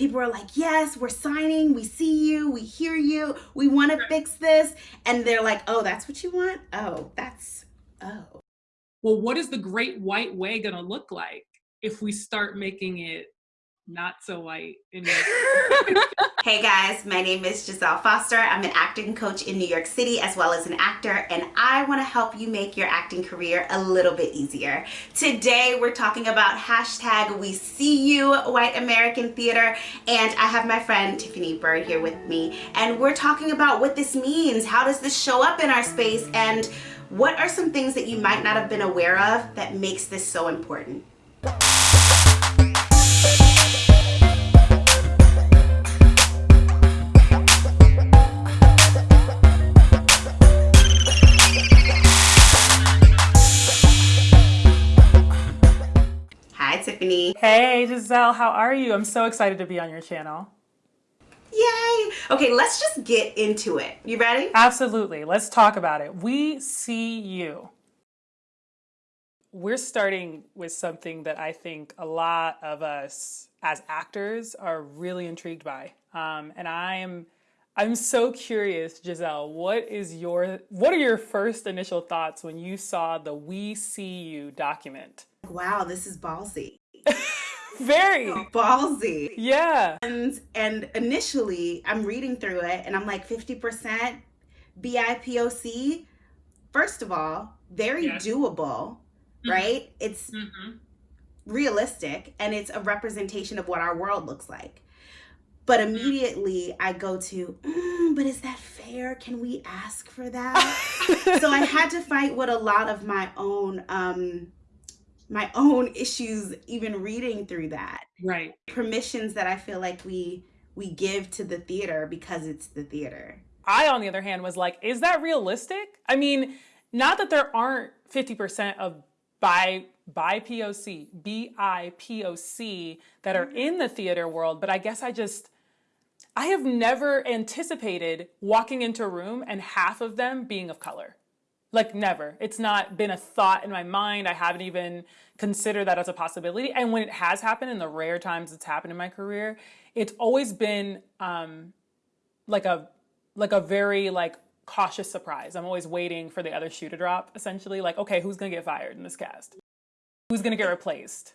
people are like, yes, we're signing, we see you, we hear you, we want to fix this. And they're like, oh, that's what you want? Oh, that's, oh. Well, what is the great white way going to look like if we start making it not so white. hey guys, my name is Giselle Foster. I'm an acting coach in New York City as well as an actor, and I want to help you make your acting career a little bit easier. Today, we're talking about hashtag We See You White American Theater, and I have my friend Tiffany Bird here with me, and we're talking about what this means. How does this show up in our space, and what are some things that you might not have been aware of that makes this so important? Tiffany. Hey, Giselle, how are you? I'm so excited to be on your channel. Yay! Okay, let's just get into it. You ready? Absolutely. Let's talk about it. We see you. We're starting with something that I think a lot of us as actors are really intrigued by. Um, and I am I'm so curious, Giselle, what is your what are your first initial thoughts when you saw the We See You document? Wow, this is ballsy. Very ballsy. Yeah. And and initially I'm reading through it and I'm like 50% BIPOC. First of all, very yes. doable, mm-hmm. right? It's mm-hmm. realistic and it's a representation of what our world looks like. But mm-hmm. immediately I go to, mm, but is that fair? Can we ask for that? so I had to fight with a lot of my own um my own issues even reading through that. Right. Permissions that i feel like we we give to the theater because it's the theater. I on the other hand was like is that realistic? I mean not that there aren't 50% of by by poc bipoc that are mm-hmm. in the theater world but i guess i just i have never anticipated walking into a room and half of them being of color like never. It's not been a thought in my mind. I haven't even considered that as a possibility. And when it has happened in the rare times it's happened in my career, it's always been um, like a like a very like cautious surprise. I'm always waiting for the other shoe to drop, essentially. Like, okay, who's gonna get fired in this cast? Who's gonna get replaced?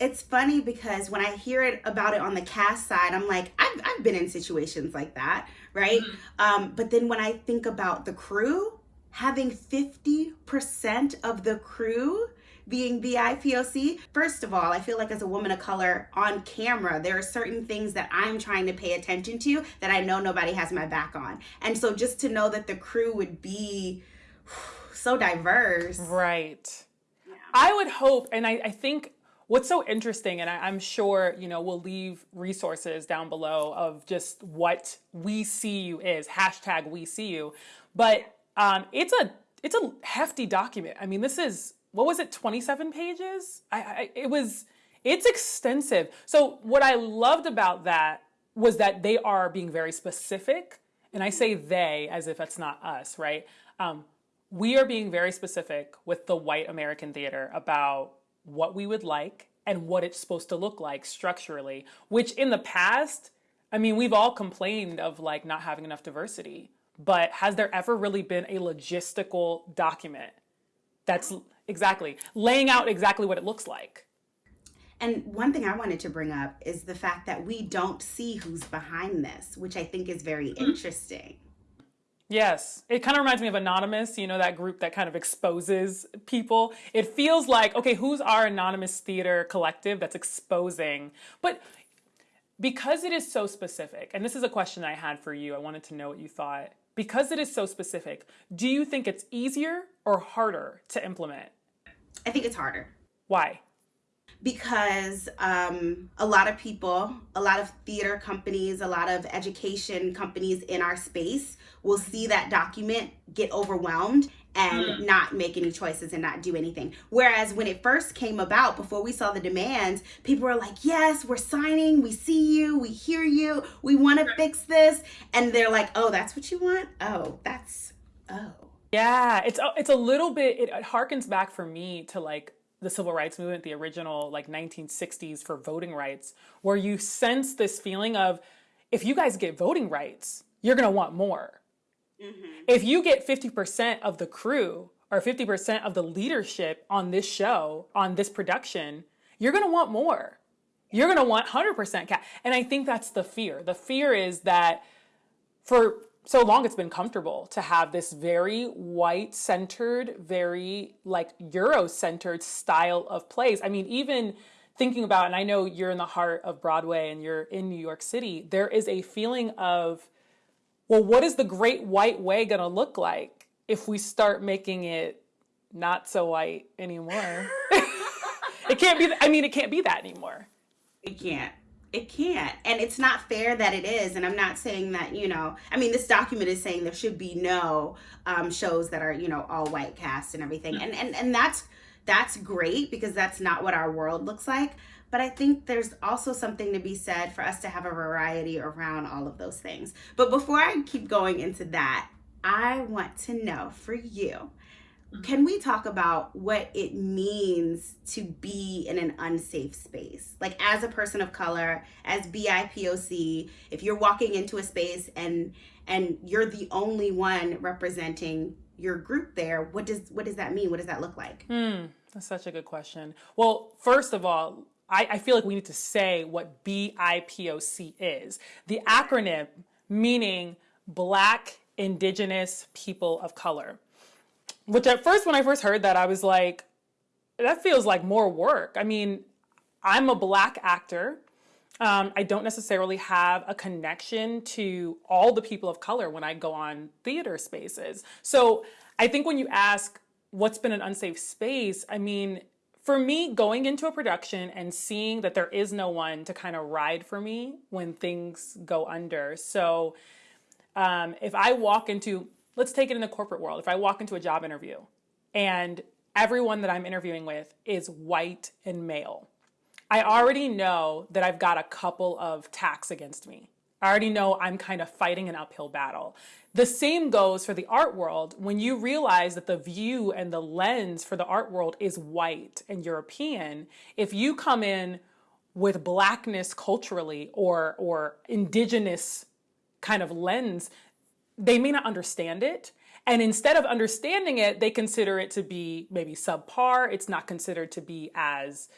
It's funny because when I hear it about it on the cast side, I'm like, I've, I've been in situations like that, right? Mm-hmm. Um, but then when I think about the crew, having 50% of the crew being BIPOC. First of all, I feel like as a woman of color on camera, there are certain things that I'm trying to pay attention to that I know nobody has my back on. And so just to know that the crew would be so diverse. Right. Yeah. I would hope, and I, I think what's so interesting, and I, am sure, you know, we'll leave resources down below of just what we see you is, hashtag we see you. But um, it's a it's a hefty document. I mean, this is what was it, 27 pages? I, I, it was it's extensive. So what I loved about that was that they are being very specific, and I say they as if that's not us, right? Um, we are being very specific with the white American theater about what we would like and what it's supposed to look like structurally, which in the past, I mean, we've all complained of like not having enough diversity but has there ever really been a logistical document that's exactly laying out exactly what it looks like? And one thing I wanted to bring up is the fact that we don't see who's behind this, which I think is very mm-hmm. interesting. Yes, it kind of reminds me of Anonymous, you know, that group that kind of exposes people. It feels like, okay, who's our anonymous theater collective that's exposing? But because it is so specific, and this is a question I had for you, I wanted to know what you thought because it is so specific, do you think it's easier or harder to implement? I think it's harder. Why? Because um, a lot of people, a lot of theater companies, a lot of education companies in our space will see that document, get overwhelmed, and mm. not make any choices and not do anything. Whereas when it first came about, before we saw the demands, people were like, yes, we're signing, we see you, we hear you, we want to fix this. And they're like, oh, that's what you want? Oh, that's, oh. Yeah, it's, it's a little bit, it harkens back for me to like the civil rights movement, the original like 1960s for voting rights, where you sense this feeling of if you guys get voting rights, you're going to want more. Mm-hmm. If you get 50% of the crew or 50% of the leadership on this show, on this production, you're going to want more. You're going to want 100% cap. And I think that's the fear. The fear is that for so long it's been comfortable to have this very white centered, very like Euro centered style of plays. I mean, even thinking about, and I know you're in the heart of Broadway and you're in New York City, there is a feeling of, well, what is the great white way going to look like if we start making it not so white anymore? it can't be, I mean, it can't be that anymore. It can't. It can't. And it's not fair that it is. And I'm not saying that, you know, I mean, this document is saying there should be no um, shows that are, you know, all white cast and everything. And, and, and that's, that's great because that's not what our world looks like. But I think there's also something to be said for us to have a variety around all of those things. But before I keep going into that, I want to know for you can we talk about what it means to be in an unsafe space? Like as a person of color, as BIPOC, if you're walking into a space and and you're the only one representing your group there, what does what does that mean? What does that look like? Hmm, that's such a good question. Well, first of all, I, I feel like we need to say what BIPOC is. The acronym meaning Black Indigenous People of Color. Which at first, when I first heard that, I was like, that feels like more work. I mean, I'm a black actor. Um, I don't necessarily have a connection to all the people of color when I go on theater spaces. So I think when you ask what's been an unsafe space, I mean, for me, going into a production and seeing that there is no one to kind of ride for me when things go under. So um, if I walk into let's take it in the corporate world. If I walk into a job interview and everyone that I'm interviewing with is white and male, I already know that I've got a couple of tacks against me. I already know I'm kind of fighting an uphill battle. The same goes for the art world. When you realize that the view and the lens for the art world is white and European, if you come in with blackness culturally or or indigenous kind of lens, they may not understand it. And instead of understanding it, they consider it to be maybe subpar. It's not considered to be as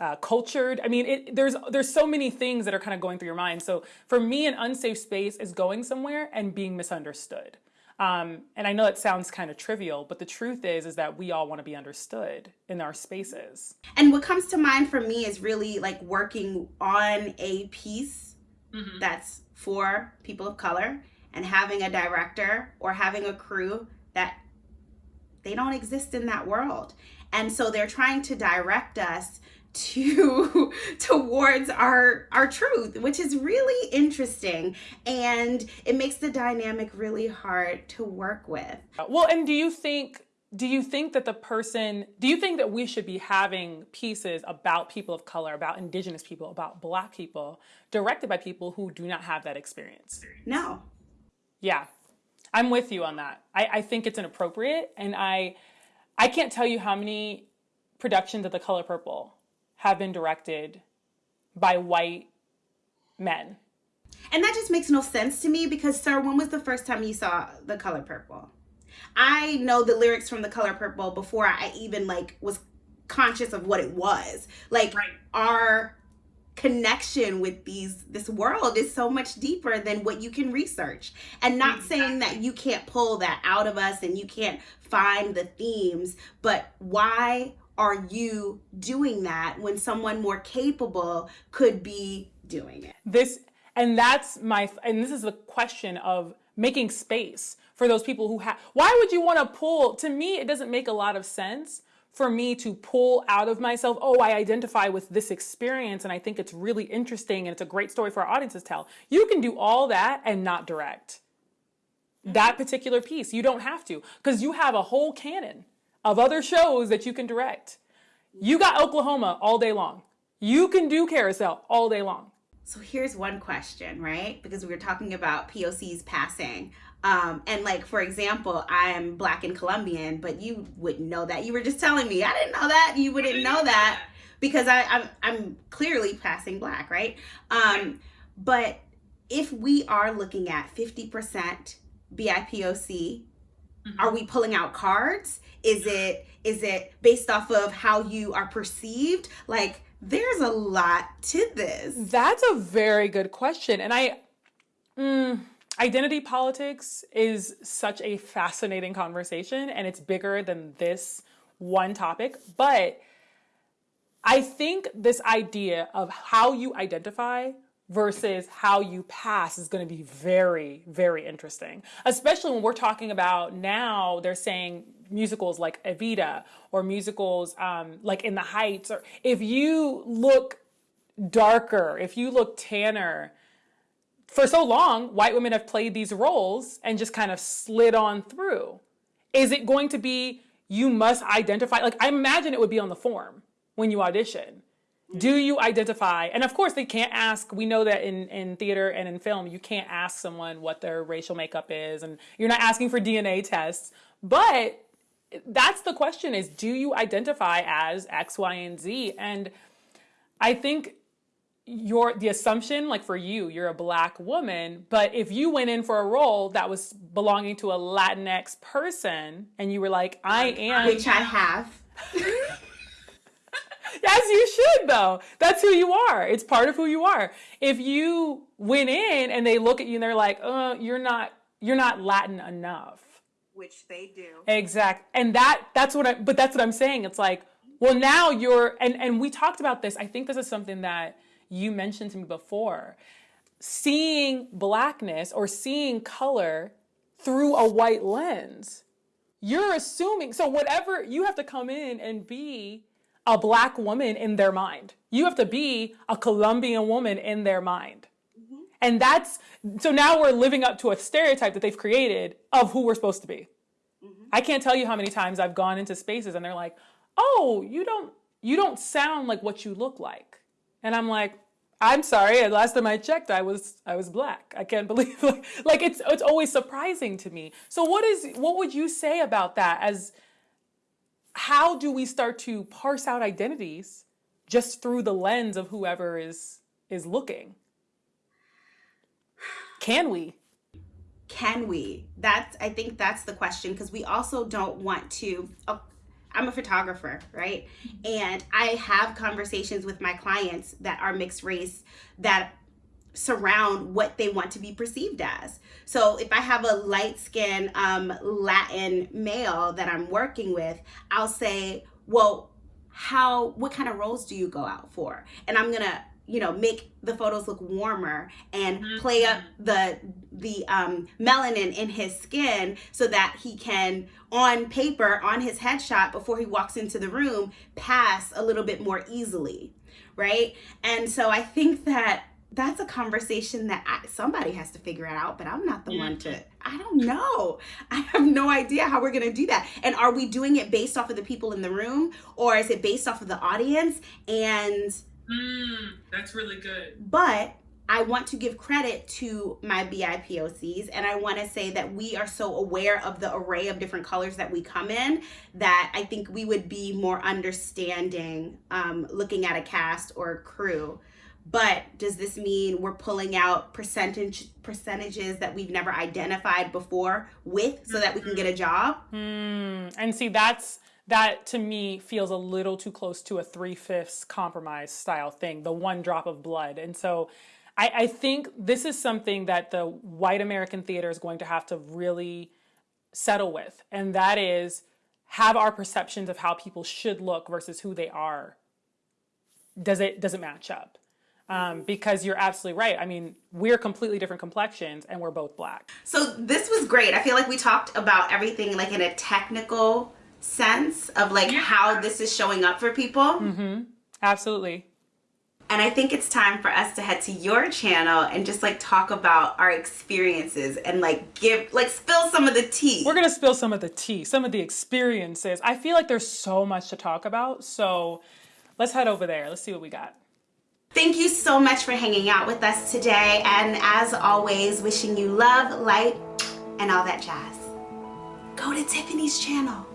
uh, cultured. I mean, it, there's there's so many things that are kind of going through your mind. So for me, an unsafe space is going somewhere and being misunderstood. Um, and I know it sounds kind of trivial, but the truth is, is that we all want to be understood in our spaces. And what comes to mind for me is really like working on a piece mm-hmm. that's for people of color and having a director or having a crew that they don't exist in that world. And so they're trying to direct us to towards our our truth which is really interesting. And it makes the dynamic really hard to work with. Well and do you think do you think that the person do you think that we should be having pieces about people of color about indigenous people about black people directed by people who do not have that experience? No. Yeah, I'm with you on that. I, I think it's inappropriate, and I I can't tell you how many productions of The Color Purple have been directed by white men. And that just makes no sense to me because, sir, when was the first time you saw The Color Purple? I know the lyrics from The Color Purple before I even like was conscious of what it was. Like right. our connection with these this world is so much deeper than what you can research and not exactly. saying that you can't pull that out of us and you can't find the themes but why are you doing that when someone more capable could be doing it this and that's my and this is the question of making space for those people who have why would you want to pull to me it doesn't make a lot of sense for me to pull out of myself, oh, I identify with this experience and I think it's really interesting and it's a great story for our audiences to tell. You can do all that and not direct that mm-hmm. particular piece. You don't have to because you have a whole canon of other shows that you can direct. You got Oklahoma all day long. You can do Carousel all day long. So here's one question, right? Because we were talking about POCs passing. Um, and like for example, I'm black and Colombian, but you wouldn't know that. You were just telling me I didn't know that. You wouldn't know that because I, I'm I'm clearly passing black, right? Um, but if we are looking at 50% BIPOC, mm-hmm. are we pulling out cards? Is it is it based off of how you are perceived? Like there's a lot to this. That's a very good question. And I mm, identity politics is such a fascinating conversation and it's bigger than this one topic, but I think this idea of how you identify versus how you pass is going to be very, very interesting. Especially when we're talking about now, they're saying musicals like Evita or musicals um, like In the Heights. Or if you look darker, if you look tanner, for so long, white women have played these roles and just kind of slid on through. Is it going to be you must identify? Like, I imagine it would be on the form when you audition. Do you identify? And of course, they can't ask. We know that in, in theater and in film, you can't ask someone what their racial makeup is, and you're not asking for DNA tests. But that's the question is do you identify as X, Y, and Z? And I think your the assumption like for you you're a black woman but if you went in for a role that was belonging to a latinx person and you were like i am which i have As you should, though. That's who you are. It's part of who you are. If you went in and they look at you and they're like, "Oh, you're not, you're not Latin enough," which they do. Exact. And that, that's what I. But that's what I'm saying. It's like, well, now you're, and and we talked about this. I think this is something that you mentioned to me before. Seeing blackness or seeing color through a white lens you're assuming so whatever you have to come in and be a black woman in their mind. You have to be a Colombian woman in their mind. Mm-hmm. And that's so now we're living up to a stereotype that they've created of who we're supposed to be. Mm-hmm. I can't tell you how many times I've gone into spaces and they're like, "Oh, you don't you don't sound like what you look like." And I'm like, "I'm sorry, last time I checked I was I was black. I can't believe like, like it's it's always surprising to me." So what is what would you say about that as how do we start to parse out identities just through the lens of whoever is is looking? Can we? Can we? That's i think that's the question because we also don't want to oh, i'm a photographer right? And i have conversations with my clients that are mixed race that surround what they want to be perceived as. So if I have a light skinned um, Latin male that I'm working with, I'll say, well, how, what kind of roles do you go out for? And I'm gonna, you know, make the photos look warmer and mm-hmm. play up the the um, melanin in his skin so that he can, on paper, on his headshot before he walks into the room, pass a little bit more easily, right? And so I think that that's a conversation that I, somebody has to figure it out, but I'm not the yeah. one to. I don't know. I have no idea how we're going to do that. And are we doing it based off of the people in the room or is it based off of the audience? And mm, that's really good. But I want to give credit to my BIPOCs and I want to say that we are so aware of the array of different colors that we come in that I think we would be more understanding um, looking at a cast or a crew but does this mean we're pulling out percentage percentages that we've never identified before with so that we can get a job? Mm, and see that's that to me feels a little too close to a three-fifths compromise style thing the one drop of blood. And so I, I think this is something that the white american theater is going to have to really settle with and that is have our perceptions of how people should look versus who they are. Does it does it match up um, because you're absolutely right. I mean, we're completely different complexions and we're both black. So this was great. I feel like we talked about everything like in a technical sense of like yeah. how this is showing up for people. Mm-hmm. Absolutely. And I think it's time for us to head to your channel and just like talk about our experiences and like give, like spill some of the tea. We're going to spill some of the tea, some of the experiences. I feel like there's so much to talk about. So let's head over there. Let's see what we got. Thank you so much for hanging out with us today. And as always, wishing you love, light, and all that jazz. Go to Tiffany's channel.